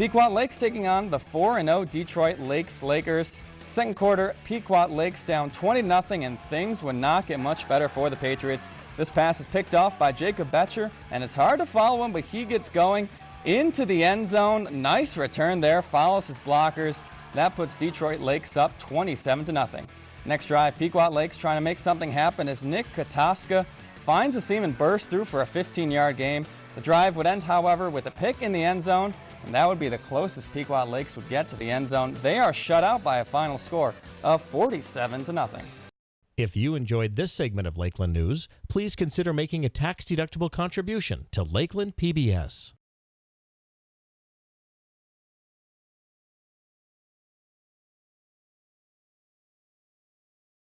Pequot Lakes taking on the 4-0 Detroit Lakes Lakers. Second quarter, Pequot Lakes down 20-0 and things would not get much better for the Patriots. This pass is picked off by Jacob Betcher and it's hard to follow him but he gets going into the end zone. Nice return there, follows his blockers. That puts Detroit Lakes up 27-0. Next drive, Pequot Lakes trying to make something happen as Nick Kataska finds a seam and bursts through for a 15-yard game. The drive would end, however, with a pick in the end zone, and that would be the closest Pequot Lakes would get to the end zone. They are shut out by a final score of 47 to nothing. If you enjoyed this segment of Lakeland News, please consider making a tax-deductible contribution to Lakeland PBS.